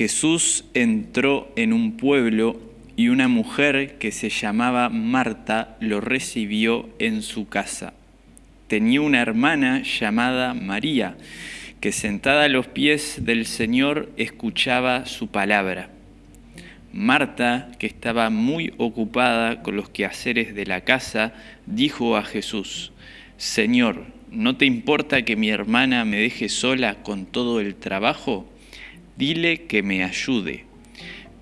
Jesús entró en un pueblo y una mujer que se llamaba Marta lo recibió en su casa. Tenía una hermana llamada María, que sentada a los pies del Señor escuchaba su palabra. Marta, que estaba muy ocupada con los quehaceres de la casa, dijo a Jesús, Señor, ¿no te importa que mi hermana me deje sola con todo el trabajo? Dile que me ayude.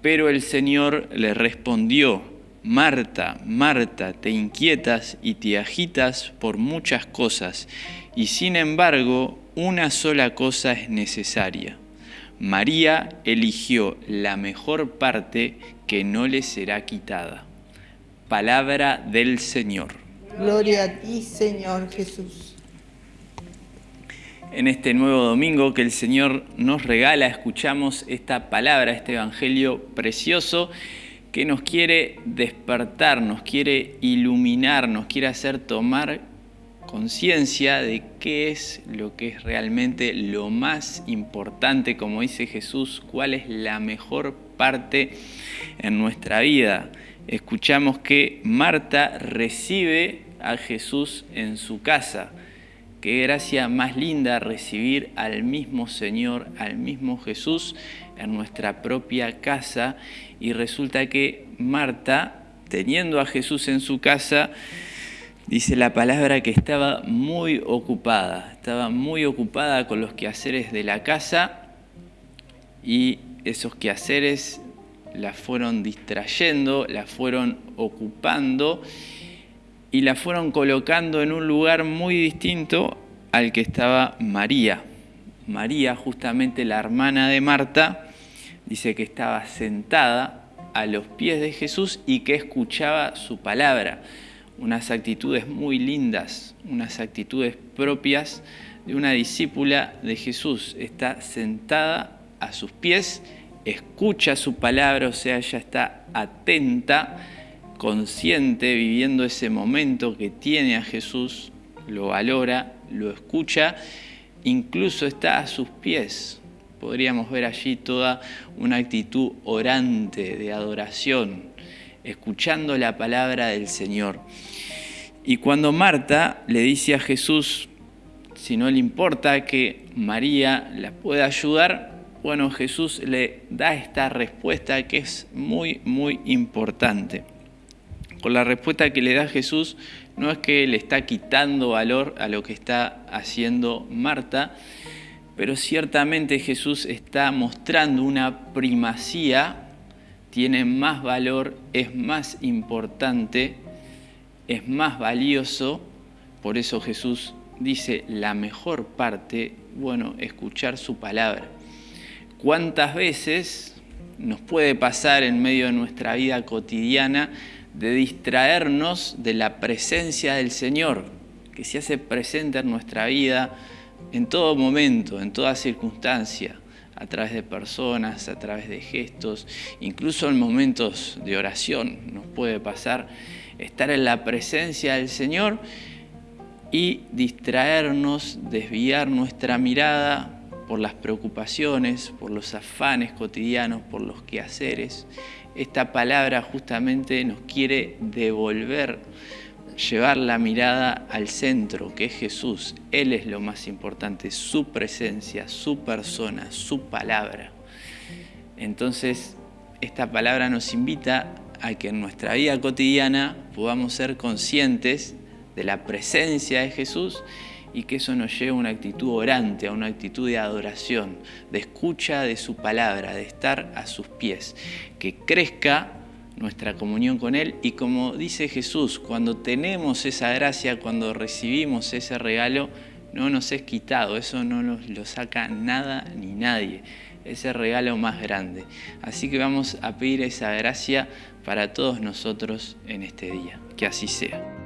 Pero el Señor le respondió, Marta, Marta, te inquietas y te agitas por muchas cosas, y sin embargo una sola cosa es necesaria. María eligió la mejor parte que no le será quitada. Palabra del Señor. Gloria a ti, Señor Jesús en este nuevo domingo que el Señor nos regala, escuchamos esta palabra, este Evangelio precioso que nos quiere despertar, nos quiere iluminar, nos quiere hacer tomar conciencia de qué es lo que es realmente lo más importante, como dice Jesús, cuál es la mejor parte en nuestra vida. Escuchamos que Marta recibe a Jesús en su casa. Qué gracia más linda recibir al mismo Señor, al mismo Jesús en nuestra propia casa. Y resulta que Marta, teniendo a Jesús en su casa, dice la palabra que estaba muy ocupada, estaba muy ocupada con los quehaceres de la casa y esos quehaceres la fueron distrayendo, la fueron ocupando y la fueron colocando en un lugar muy distinto al que estaba María. María, justamente la hermana de Marta, dice que estaba sentada a los pies de Jesús y que escuchaba su palabra. Unas actitudes muy lindas, unas actitudes propias de una discípula de Jesús. Está sentada a sus pies, escucha su palabra, o sea, ella está atenta consciente, viviendo ese momento que tiene a Jesús, lo valora, lo escucha, incluso está a sus pies. Podríamos ver allí toda una actitud orante de adoración, escuchando la palabra del Señor. Y cuando Marta le dice a Jesús, si no le importa que María la pueda ayudar, bueno, Jesús le da esta respuesta que es muy, muy importante con la respuesta que le da Jesús, no es que le está quitando valor a lo que está haciendo Marta, pero ciertamente Jesús está mostrando una primacía, tiene más valor, es más importante, es más valioso, por eso Jesús dice la mejor parte, bueno, escuchar su palabra. ¿Cuántas veces nos puede pasar en medio de nuestra vida cotidiana de distraernos de la presencia del Señor, que se hace presente en nuestra vida en todo momento, en toda circunstancia, a través de personas, a través de gestos, incluso en momentos de oración nos puede pasar estar en la presencia del Señor y distraernos, desviar nuestra mirada por las preocupaciones, por los afanes cotidianos, por los quehaceres. Esta palabra justamente nos quiere devolver, llevar la mirada al centro, que es Jesús. Él es lo más importante, su presencia, su persona, su palabra. Entonces, esta palabra nos invita a que en nuestra vida cotidiana podamos ser conscientes de la presencia de Jesús y que eso nos lleve a una actitud orante, a una actitud de adoración, de escucha de su palabra, de estar a sus pies, que crezca nuestra comunión con Él y como dice Jesús, cuando tenemos esa gracia, cuando recibimos ese regalo, no nos es quitado, eso no nos lo saca nada ni nadie, ese regalo más grande. Así que vamos a pedir esa gracia para todos nosotros en este día, que así sea.